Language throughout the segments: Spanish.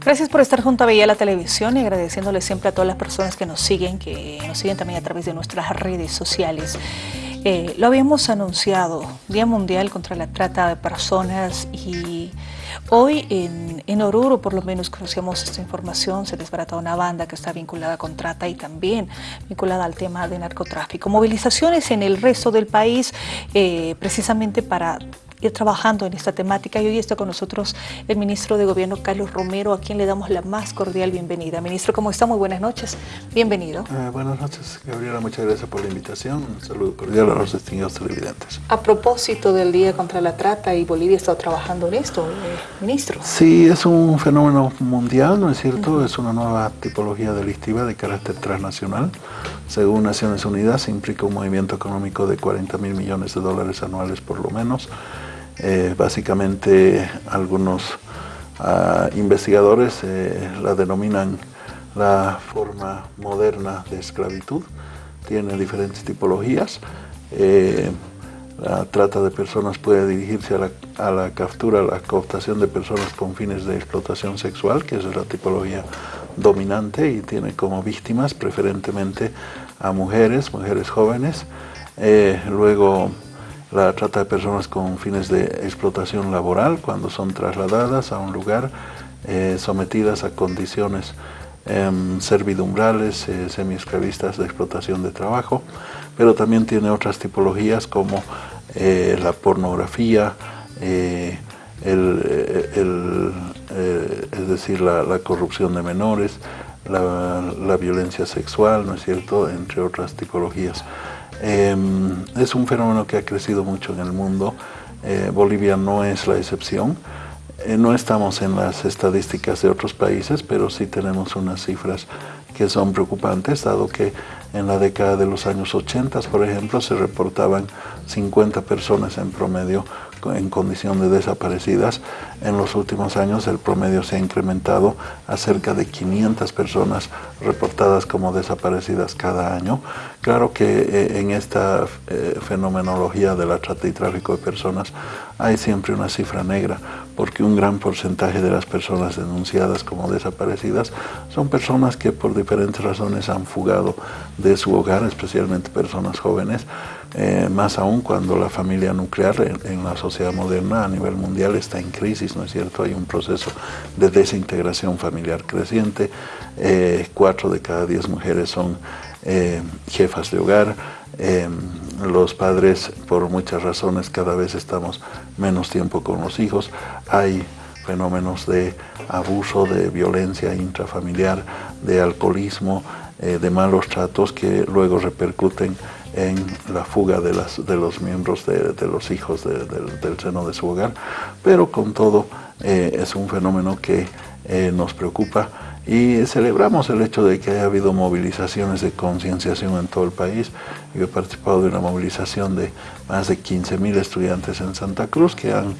Gracias por estar junto a Bella la Televisión y agradeciéndole siempre a todas las personas que nos siguen, que nos siguen también a través de nuestras redes sociales. Eh, lo habíamos anunciado, Día Mundial contra la Trata de Personas y hoy en, Oruro por lo menos conocíamos esta información, se desbarata una banda que está vinculada con trata y también vinculada al tema de narcotráfico. Movilizaciones en el resto del país eh, precisamente para ir trabajando en esta temática y hoy está con nosotros el ministro de Gobierno Carlos Romero, a quien le damos la más cordial bienvenida. Ministro, ¿cómo está? Muy buenas noches. Bienvenido. Eh, buenas noches, Gabriela. Muchas gracias por la invitación. Un saludo cordial a los distinguidos televidentes. A propósito del Día contra la Trata, y Bolivia ha estado trabajando en esto, eh, ministro. Sí, es un fenómeno mundial, ¿no es cierto? Es una nueva tipología delictiva de carácter transnacional. Según Naciones Unidas, implica un movimiento económico de 40 mil millones de dólares anuales por lo menos. Eh, básicamente algunos uh, investigadores eh, la denominan la forma moderna de esclavitud, tiene diferentes tipologías. Eh, la trata de personas puede dirigirse a la, captura, a la cooptación de personas con fines de explotación sexual, que es la tipología dominante y tiene como víctimas preferentemente a mujeres, mujeres jóvenes. Luego la trata de personas con fines de explotación laboral cuando son trasladadas a un lugar eh, sometidas a condiciones eh, servidumbrales, eh, semi-esclavistas de explotación de trabajo, pero también tiene otras tipologías como eh, la pornografía, el, el, es decir, la, corrupción de menores, la violencia sexual, ¿no es cierto?, entre otras tipologías. Eh, es un fenómeno que ha crecido mucho en el mundo. Eh, Bolivia no es la excepción. Eh, no estamos en las estadísticas de otros países, pero sí tenemos unas cifras que son preocupantes, dado que en la década de los años 80, por ejemplo, se reportaban 50 personas en promedio en condición de desaparecidas. En los últimos años el promedio se ha incrementado a cerca de 500 personas reportadas como desaparecidas cada año. Claro que eh, en esta eh, fenomenología de la trata y tráfico de personas hay siempre una cifra negra, porque un gran porcentaje de las personas denunciadas como desaparecidas son personas que por diferentes razones han fugado de su hogar, especialmente personas jóvenes, eh, más aún cuando la familia nuclear en, la sociedad moderna a nivel mundial está en crisis, ¿no es cierto? Hay un proceso de desintegración familiar creciente, eh, cuatro de cada diez mujeres son eh, jefas de hogar, los padres por muchas razones cada vez estamos menos tiempo con los hijos, hay fenómenos de abuso, de violencia intrafamiliar, de alcoholismo, de malos tratos que luego repercuten en la fuga de, las, de los miembros de, de los hijos de, del seno de su hogar, pero con todo eh, es un fenómeno que eh, nos preocupa y celebramos el hecho de que haya habido movilizaciones de concienciación en todo el país. Yo he participado de una movilización de más de 15.000 estudiantes en Santa Cruz que han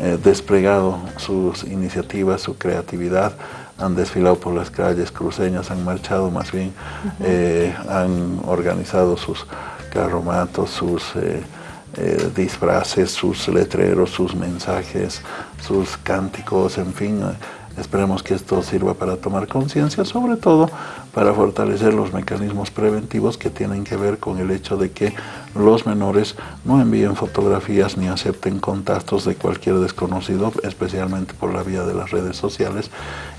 eh, desplegado sus iniciativas, su creatividad, han desfilado por las calles cruceñas, han marchado más bien, uh -huh. han organizado sus carromatos, sus eh, eh, disfraces, sus letreros, sus mensajes, sus cánticos, en fin. Esperemos que esto sirva para tomar conciencia, sobre todo para fortalecer los mecanismos preventivos que tienen que ver con el hecho de que los menores no envíen fotografías ni acepten contactos de cualquier desconocido, especialmente por la vía de las redes sociales,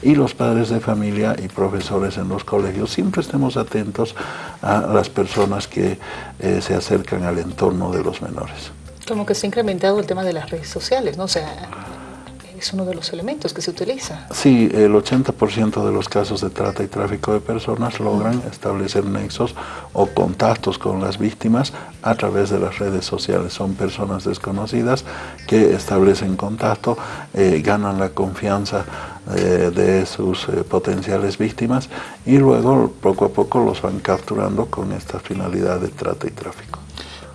y los padres de familia y profesores en los colegios siempre estemos atentos a las personas que eh, se acercan al entorno de los menores. Como que se ha incrementado el tema de las redes sociales, ¿no? O es uno de los elementos que se utiliza. Sí, el 80% de los casos de trata y tráfico de personas logran establecer nexos o contactos con las víctimas a través de las redes sociales. Son personas desconocidas que establecen contacto, eh, ganan la confianza eh, de sus eh, potenciales víctimas y luego poco a poco los van capturando con esta finalidad de trata y tráfico.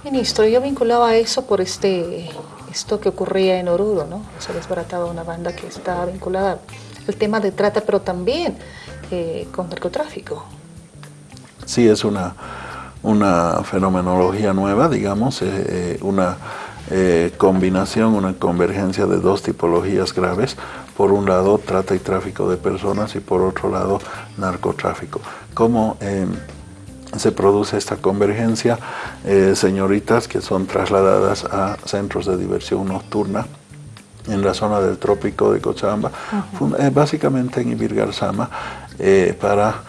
Ministro, yo vinculaba eso por este esto que ocurría en Oruro, ¿no? Se desbarataba una banda que estaba vinculada al tema de trata, pero también eh, con narcotráfico. Sí, es una, una fenomenología nueva, digamos, eh, una eh, combinación, una convergencia de dos tipologías graves. por un lado trata y tráfico de personas y por otro lado narcotráfico. ¿Cómo em, se produce esta convergencia? Eh, señoritas que son trasladadas a centros de diversión nocturna en la zona del trópico de Cochabamba, eh, básicamente en Ibirgarzama, eh, para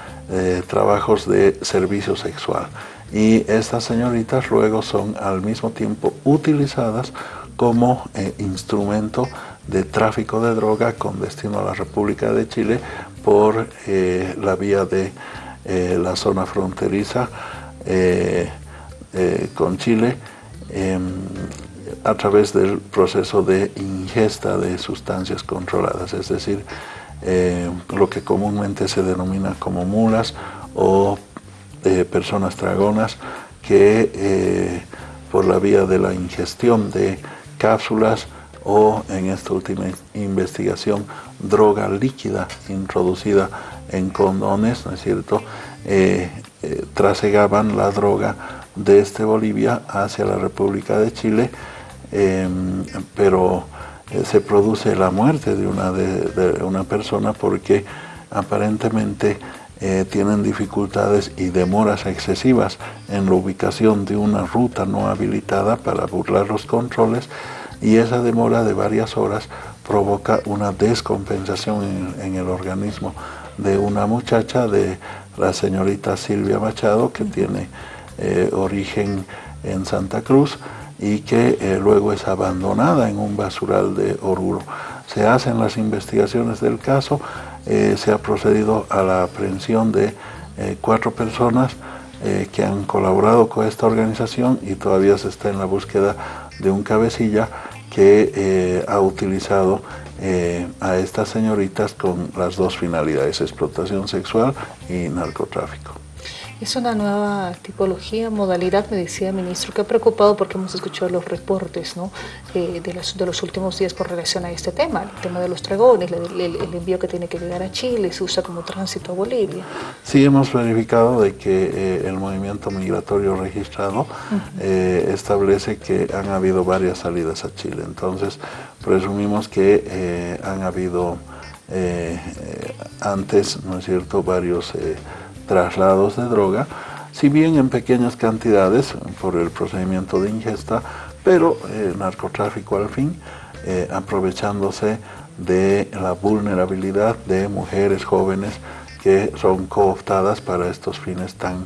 trabajos de servicio sexual. Y estas señoritas luego son al mismo tiempo utilizadas como instrumento de tráfico de droga con destino a la República de Chile por la vía de eh, la zona fronteriza eh, con Chile em, a través del proceso de ingesta de sustancias controladas, es decir, lo que comúnmente se denomina como mulas o personas dragonas que por la vía de la ingestión de cápsulas o en esta última investigación droga líquida introducida en condones, ¿no es cierto? Eh, eh, trasegaban la droga desde Bolivia hacia la República de Chile, em, pero eh, se produce la muerte de una, de, una persona porque aparentemente tienen dificultades y demoras excesivas en la ubicación de una ruta no habilitada para burlar los controles y esa demora de varias horas provoca una descompensación en, el organismo de una muchacha, de la señorita Silvia Machado, que tiene eh, origen en Santa Cruz y que eh, luego es abandonada en un basural de Oruro. Se hacen las investigaciones del caso, eh, se ha procedido a la aprehensión de cuatro personas que han colaborado con esta organización y todavía se está en la búsqueda de un cabecilla que eh, ha utilizado eh, a estas señoritas con las dos finalidades, explotación sexual y narcotráfico. Es una nueva tipología, modalidad, me decía el ministro, que ha preocupado porque hemos escuchado los reportes ¿no? Eh, de, los, de, los, últimos días con relación a este tema, el tema de los dragones, el, envío que tiene que llegar a Chile, se usa como tránsito a Bolivia. Sí, hemos verificado de que eh, el movimiento migratorio registrado eh, establece que han habido varias salidas a Chile, entonces presumimos que han habido antes, ¿no es cierto?, varios traslados de droga, si bien en pequeñas cantidades por el procedimiento de ingesta, pero eh, narcotráfico al fin, eh, aprovechándose de la vulnerabilidad de mujeres jóvenes que son cooptadas para estos fines tan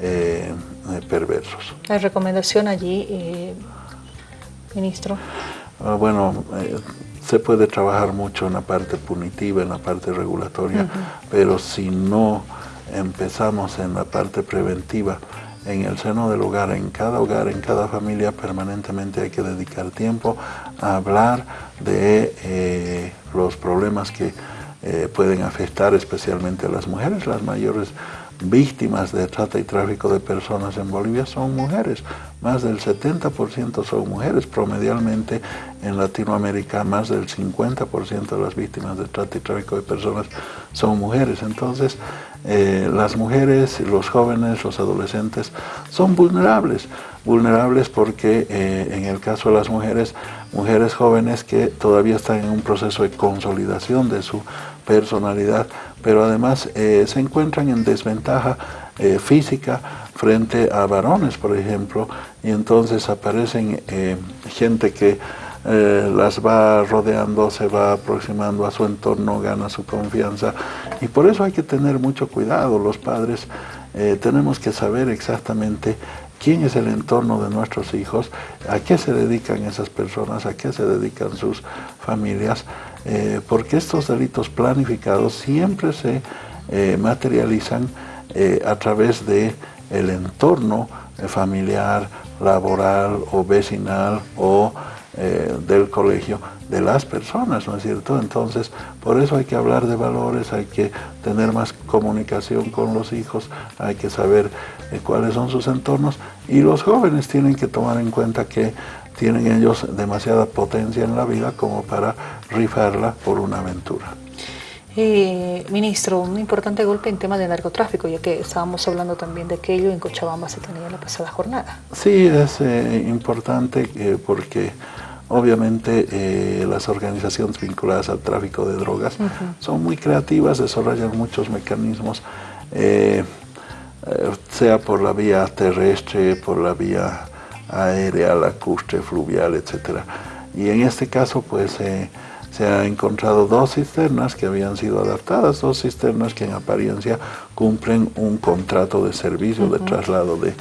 eh, perversos. ¿La recomendación allí, ministro? Ah, bueno, se puede trabajar mucho en la parte punitiva, en la parte regulatoria, pero si no empezamos en la parte preventiva, en el seno del hogar, en cada hogar, en cada familia, permanentemente hay que dedicar tiempo a hablar de eh, los problemas que eh, pueden afectar especialmente a las mujeres, las mayores víctimas de trata y tráfico de personas en Bolivia son mujeres. Más del 70% son mujeres. Promedialmente en Latinoamérica más del 50% de las víctimas de trata y tráfico de personas son mujeres. Entonces eh, las mujeres, los jóvenes, los adolescentes son vulnerables. Vulnerables porque eh, en el caso de las mujeres, mujeres jóvenes que todavía están en un proceso de consolidación de su personalidad, pero además eh, se encuentran en desventaja eh, física frente a varones, por ejemplo, y entonces aparecen eh, gente que las va rodeando, se va aproximando a su entorno, gana su confianza, y por eso hay que tener mucho cuidado, los padres. Tenemos que saber exactamente quién es el entorno de nuestros hijos, a qué se dedican esas personas, a qué se dedican sus familias, eh, porque estos delitos planificados siempre se eh, materializan eh, a través de el entorno familiar, laboral o vecinal o del colegio de las personas, ¿no es cierto? Entonces, por eso hay que hablar de valores, hay que tener más comunicación con los hijos, hay que saber cuáles son sus entornos y los jóvenes tienen que tomar en cuenta que tienen ellos demasiada potencia en la vida como para rifarla por una aventura. Eh, ministro, un importante golpe en tema de narcotráfico, ya que estábamos hablando también de aquello en Cochabamba se tenía la pasada jornada. Sí, es eh, importante eh, porque Obviamente eh, las organizaciones vinculadas al tráfico de drogas son muy creativas, desarrollan muchos mecanismos, eh, eh, sea por la vía terrestre, por la vía aérea, lacustre, fluvial, etc. Y en este caso pues se ha encontrado dos cisternas que habían sido adaptadas, dos cisternas que en apariencia cumplen un contrato de servicio de traslado de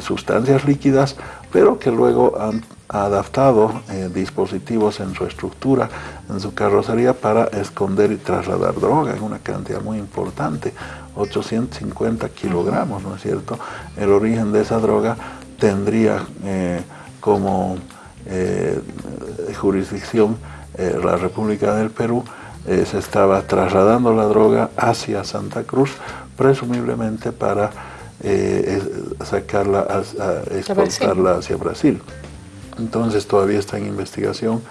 sustancias líquidas, pero que luego han adaptado eh, dispositivos en su estructura, en su carrocería para esconder y trasladar droga en una cantidad muy importante, 850 kilogramos, ¿no es cierto? El origen de esa droga tendría eh, como eh, jurisdicción la República del Perú, se estaba trasladando la droga hacia Santa Cruz, presumiblemente para sacarla, a, exportarla hacia Brasil. Entonces todavía está en investigación,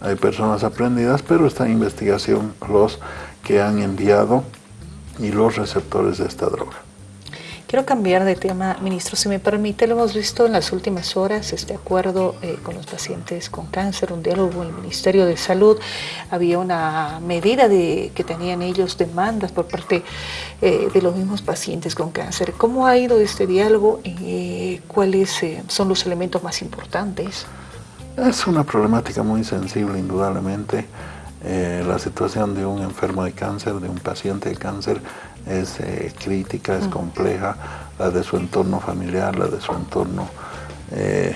hay personas aprendidas, pero está en investigación los que han enviado y los receptores de esta droga. Quiero cambiar de tema, ministro, si me permite, lo hemos visto en las últimas horas, este acuerdo eh, con los pacientes con cáncer, un diálogo en el Ministerio de Salud, había una medida de que tenían ellos demandas por parte eh, de los mismos pacientes con cáncer. ¿Cómo ha ido este diálogo? Eh, ¿Cuáles son los elementos más importantes? Es una problemática muy sensible, indudablemente. La situación de un enfermo de cáncer, de un paciente de cáncer, es eh, crítica, es compleja, la de su entorno familiar, la de su entorno eh,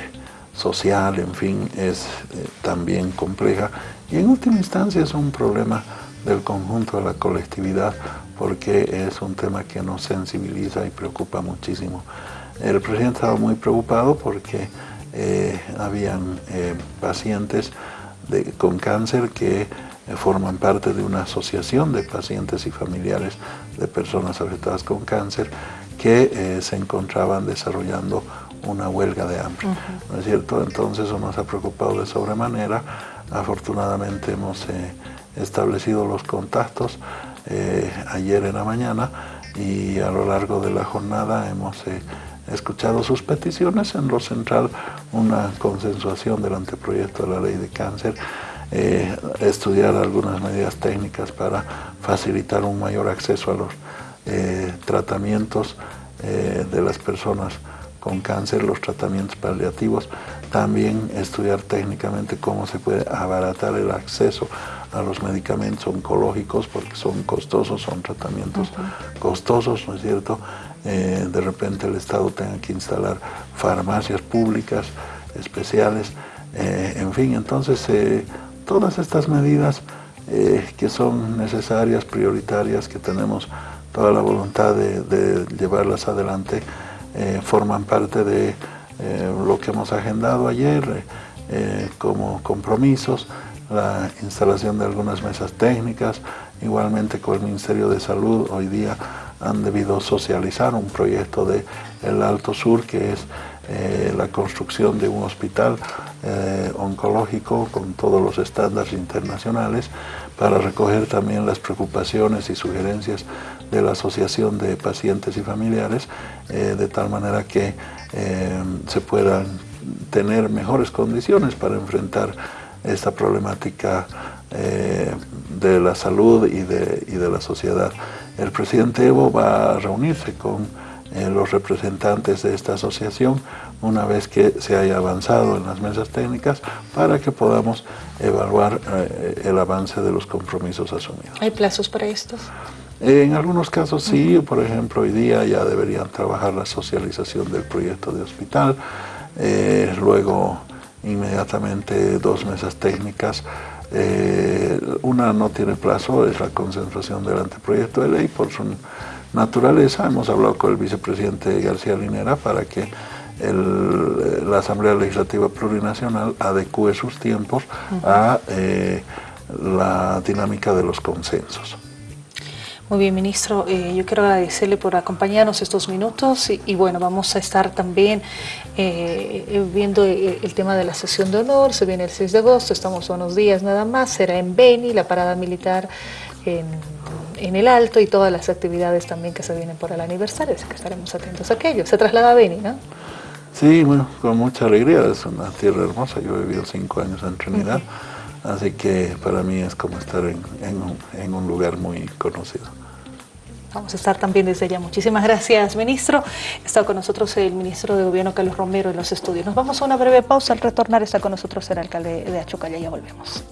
social, en fin, es eh, también compleja. Y en última instancia es un problema del conjunto de la colectividad porque es un tema que nos sensibiliza y preocupa muchísimo. El presidente estaba muy preocupado porque habían pacientes con cáncer que eh, forman parte de una asociación de pacientes y familiares de personas afectadas con cáncer que eh, se encontraban desarrollando una huelga de hambre, ¿no es cierto? Entonces eso nos ha preocupado de sobremanera. Afortunadamente hemos eh, establecido los contactos ayer en la mañana y a lo largo de la jornada hemos escuchado sus peticiones. En lo central, una consensuación del anteproyecto de la ley de cáncer eh, estudiar algunas medidas técnicas para facilitar un mayor acceso a los eh, tratamientos eh, de las personas con cáncer, los tratamientos paliativos, también estudiar técnicamente cómo se puede abaratar el acceso a los medicamentos oncológicos porque son costosos, son tratamientos costosos, ¿no es cierto? De repente el Estado tenga que instalar farmacias públicas especiales, en fin, entonces todas estas medidas eh, que son necesarias, prioritarias, que tenemos toda la voluntad de, llevarlas adelante, eh, forman parte de eh, lo que hemos agendado ayer como compromisos, la instalación de algunas mesas técnicas, igualmente con el Ministerio de Salud hoy día han debido socializar un proyecto de el Alto Sur que es la construcción de un hospital eh, oncológico con todos los estándares internacionales para recoger también las preocupaciones y sugerencias de la Asociación de Pacientes y Familiares, eh, de tal manera que eh, se puedan tener mejores condiciones para enfrentar esta problemática de la salud y de, y de la sociedad. El presidente Evo va a reunirse con los representantes de esta asociación una vez que se haya avanzado en las mesas técnicas para que podamos evaluar eh, el avance de los compromisos asumidos. ¿Hay plazos para estos? En algunos casos sí, por ejemplo hoy día ya deberían trabajar la socialización del proyecto de hospital, eh, luego inmediatamente dos mesas técnicas, eh, una no tiene plazo, es la concentración del anteproyecto de ley por su naturaleza, hemos hablado con el vicepresidente García Linera para que la Asamblea Legislativa Plurinacional adecue sus tiempos a eh, la dinámica de los consensos. Muy bien, ministro. Eh, yo quiero agradecerle por acompañarnos estos minutos y, bueno, vamos a estar también eh, viendo el, tema de la sesión de honor. Se viene el 6 de agosto, estamos unos días nada más. Será en Beni, la parada militar en, en, el Alto y todas las actividades también que se vienen por el aniversario, así que estaremos atentos a aquello. Se traslada a Beni, ¿no? Sí, bueno, con mucha alegría, es una tierra hermosa, yo he vivido cinco años en Trinidad, así que para mí es como estar en, un lugar muy conocido. Vamos a estar también desde allá. Muchísimas gracias, ministro. Está con nosotros el ministro de Gobierno, Carlos Romero, en los estudios. Nos vamos a una breve pausa. Al retornar está con nosotros el alcalde de Achocalla. Ya volvemos.